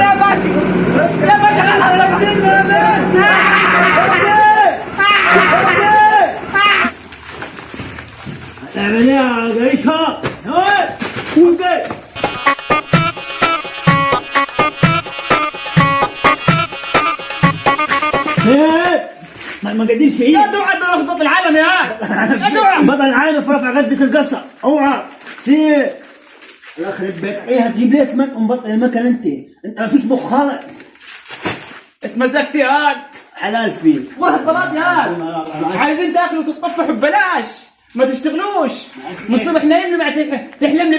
يا باشا يا باشا خلاص إيه يا وقي إيه ما قدرش إيه توعد لخبط العالم يا بطل العالم في رفع غزة القصة اوعى في يخرب بيت إيه هتجيب لي اسمك ومبطل المكان أنت؟ أنت ما فيش مخ خالص. اتمزجت يا هاد حلال والله الطلاب يا هاد مش عايزين تاكلوا وتتطفحوا ببلاش. ما تشتغلوش. من الصبح نايم بعد تحلم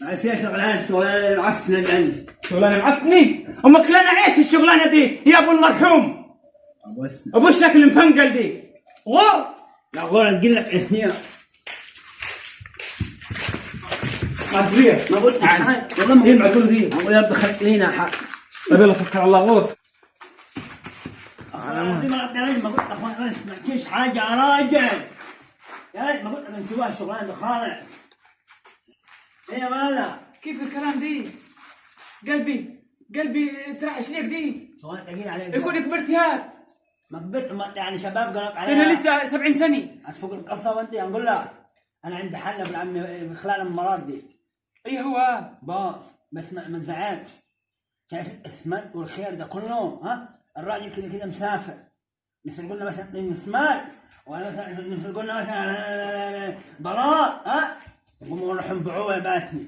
ما فيها شغلان شغلان عفنا عندي شغلانة معفني أمك لنا عيش الشغلانة دي. يا أبو المرحوم أبو الشكل المفنقل دي. غور. لا غور تقول لك اثنين ما قلت والله ما يلمع كل ذي أقول يا رب خلق لينا حق. يلا سكر على الله غور أنا ما يا رجل ما قلت. أخوان ما سمعتيش حاجة يا راجل. يا رجل ما قلت. من سواها الشغلانه دي خالص. إيه يا مالا كيف الكلام دي؟ قلبي قلبي ترعش ليك دي. شغلانة ثقيله عليك يكون كبرت هاد ما كبرت. ما يعني شباب قالك عليها. أنا لسه 70 سنة. هتفوق القصة وأنت نقول لها أنا عندي حل ابن عمي في خلال المرار دي. اي هو؟ باص بس ما تزعلش شايف الاسمنت والخير ده كله ها؟ الراجل كده كده مسافر. مثل قلنا مثلا مسمار ولا مثلا مثل قلنا مثلا بلاط ها؟ يقوموا نروح نبيعوه يا باتني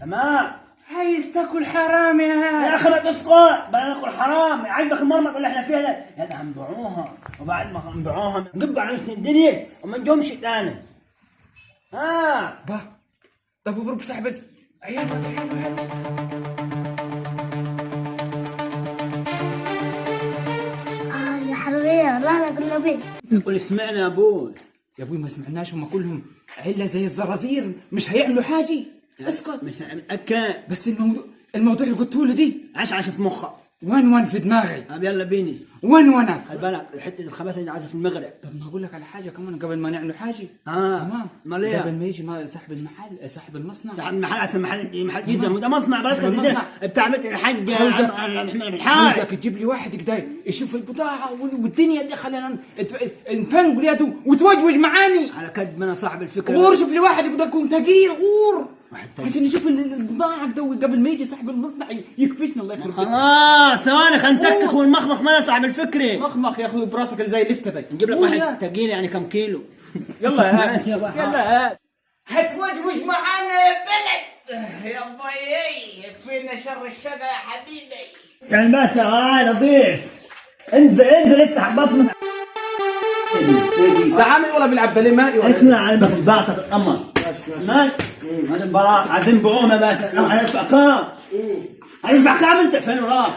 تمام؟ عايز تاكل حرام يا يا أخي تسقط بلا ناكل حرام. عجبك المرمط اللي إحنا فيها ده. يا ده هنبيعوها وبعد ما نبيعوها نقب على الدنيا وما نجومش تاني. ها؟ با. طب وبرب صاحبتي عيال آه يا حلوية لا لا قلنا بيه يقول اسمعنا يا أبوي. يا أبوي ما سمعناش هم كلهم. عله زي الزرازير مش هيعملوا حاجة. اسكت. مش متأكد بس الموضوع الموضوع اللي قلته له دي. عش عش في مخك. وين وين في دماغي. طب يلا بيني. وين خلي بالك الحتة الخباثة دي عايزه في المغرب. طب ما أقول لك على حاجة كمان قبل ما نعمل حاجة. آه. تمام. أمال إيه؟ قبل ما يجي ما صاحب المحل صاحب المصنع. صاحب المحل أصلا محل محل جيزه ده مصنع. بركه بتاع عاوزك- احمد الحاج عاوزك تجيب لي واحد كده يشوف البضاعة وال- والدنيا دي خلينا نفنقل يده وتوجوج معاني على كد ما أنا صاحب الفكرة. غور شوف لي واحد يقدر يكون ثقيل غور. عشان يشوف ال- البضاعة قبل ما يجي صاحب المصنع يكفشنا الله يخرب بيتك. خلاص ثواني خلينا نتكتك والمخمخ ما صاحب الفكرة. مخمخ يا أخوي براسك اللي زي ده نجيب لك واحد. يا- ثقيل يعني كم كيلو؟ يلا يا يا بحر. يلا هاد. هتوجوج معانا يا بلد. يا ضيي يكفينا شر الشقا يا حبيبي. يعني بس هاي لطيف انزل انزل اسحب بصمة. لا عامل ولا بيلعب بالماء ولا اسمع على بس الباقة تتأمر مال هذا البراء عايزين بقومة بس لو هيدفع كام؟ هيدفع كام أنت؟ فين وراك؟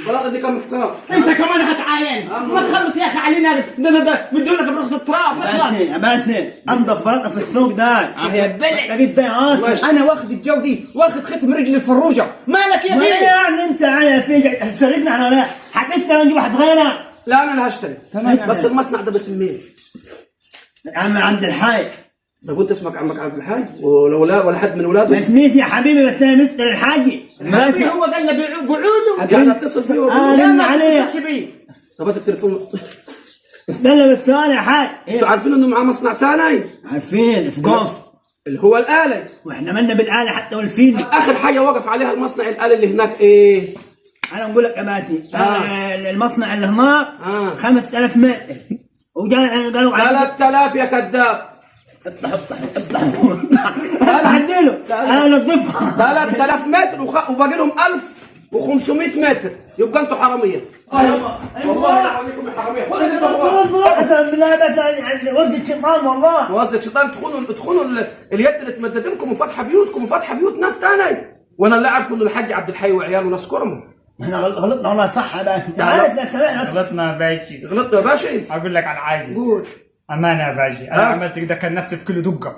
البلاطة دي كم كام؟ انت كمان هتعاين ما تخلص يا أخي علينا. ده ده ده بدون لك برخص التراب اخلص باتني أنضف بلاطة في السوق ده. يا بلد. لقيت زي عاصم أنا واخد الجودي واخد ختم رجلي الفروجة. مالك يا ما أخي؟ يعني أنت يعني في هتسرقنا إحنا ولا حتسرق نجيب واحد غيرنا. لا أنا اللي هشتري. تمام. بس المصنع ده باسمين يا عم عبد الحي طب انت اسمك عمك عبد الحي ولو لا ولا حد من اولاده ما اسميش يا حبيبي بس أنا مستر الحاجي ما اسمع هو ده اللي بيعو- قعوده يعني اتصل فيه وأقول آه. له لا ما. تتصلش بيه طب هات التليفون استنى بس ثانية يا حاج. أنتوا عارفين إنه معاه مصنع ثاني عارفين في قوس اللي هو الآلة. وإحنا مالنا بالآلة حتى والفين آخر حاجة وقف عليها المصنع الآلة اللي هناك إيه؟ أنا نقول لك يا باسي آه. المصنع اللي هناك آه. 5000 متر. وجا قالوا على 3000 يا كذاب. افتح افتح افتح أنا انظفها 3000 متر وخ... وباقي لهم 1500 متر. يبقى أنتوا حرامية. والله عليكم يا حراميه خد اللي بهواه. قسما بالله بس وزة شيطان والله. موظف شيطان تخونوا تخونوا ال- اليد اللي تمدت لكم وفاتحه بيوتكم وفاتحه بيوت ناس تاني. وأنا اللي اعرفه إنه الحاج عبد الحي وعياله ناس كرم إحنا غلطنا والله صح يا باشا لا. عارف لا سمعنا. غلطنا يا باشي. غلطت يا باشا أقول لك على حاجة. قول. أمانة يا باشا. أنا ها؟ عملت كده كان نفسي في كيلو دقة.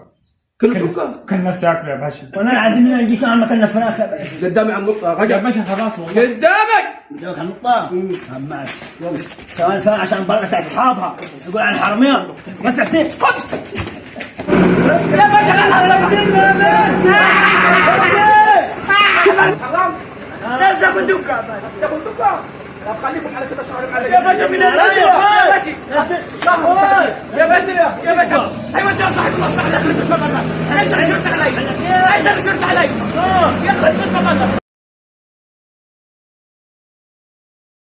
كل كان- دقة؟ كان نفسي أكله يا باشا. وأنا عايزين منها نجي شغل مكاننا فراخ يا باشا قدامي على النقطه يا رجع. باشا خلاص والله. قدامك! قدامك النقطة ماشي ثواني ثواني عشان بركة بتاعت أصحابها. يقول عن حرامية. بس حسين خد! حرام. تاكل دقة. تاكل دقة. طب خليكم على كده شهر معلش يا باشا من الناس يا باشا يا باشا يا باشا أيوه انت صاحب المصلحه اللي اخذت المبلغ انت اللي شرت علي انت اللي شرت علي يا أخي المبلغ